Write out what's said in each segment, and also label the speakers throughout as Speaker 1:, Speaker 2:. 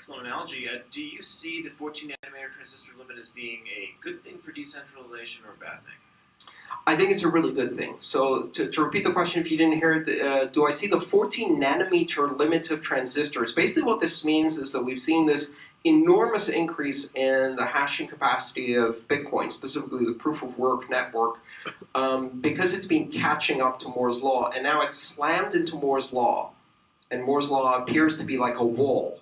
Speaker 1: excellent analogy. Uh, do you see the 14 nanometer transistor limit as being a good thing for decentralization or a bad thing?
Speaker 2: I think it's a really good thing. So to, to repeat the question, if you didn't hear it, uh, do I see the 14 nanometer limit of transistors? Basically what this means is that we've seen this enormous increase in the hashing capacity of Bitcoin, specifically the proof of work network, um, because it's been catching up to Moore's law, and now it's slammed into Moore's law, and Moore's law appears to be like a wall.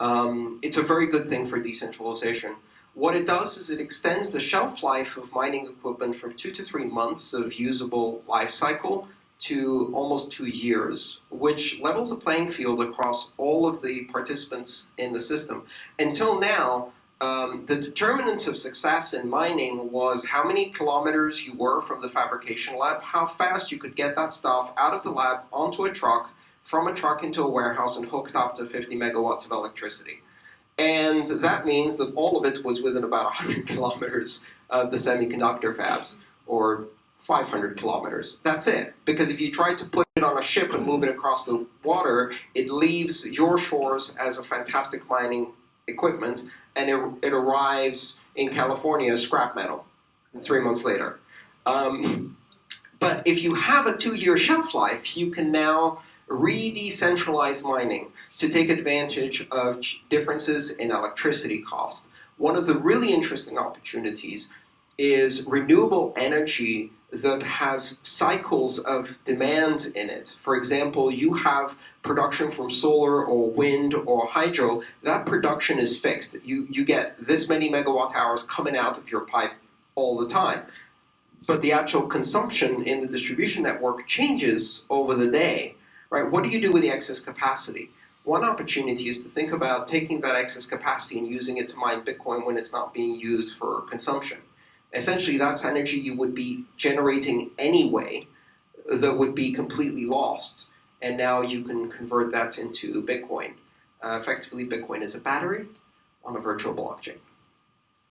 Speaker 2: Um, it's a very good thing for decentralization. What it does is it extends the shelf life of mining equipment from two to three months of usable life cycle to almost two years, which levels the playing field across all of the participants in the system. Until now, um, the determinant of success in mining was how many kilometers you were from the fabrication lab, how fast you could get that stuff out of the lab onto a truck, from a truck into a warehouse and hooked up to 50 megawatts of electricity. And that means that all of it was within about 100 kilometers of the semiconductor fabs, or 500 kilometers. That's it. Because if you try to put it on a ship and move it across the water, it leaves your shores as a fantastic mining equipment, and it, it arrives in California as scrap metal three months later. Um, but if you have a two-year shelf life, you can now re-decentralize mining to take advantage of differences in electricity cost. One of the really interesting opportunities is renewable energy that has cycles of demand in it. For example, you have production from solar or wind or hydro, that production is fixed. You, you get this many megawatt hours coming out of your pipe all the time. But the actual consumption in the distribution network changes over the day, right? What do you do with the excess capacity? One opportunity is to think about taking that excess capacity and using it to mine Bitcoin when it's not being used for consumption. Essentially, that's energy you would be generating anyway that would be completely lost. And now you can convert that into Bitcoin. Uh, effectively, Bitcoin is a battery on a virtual blockchain.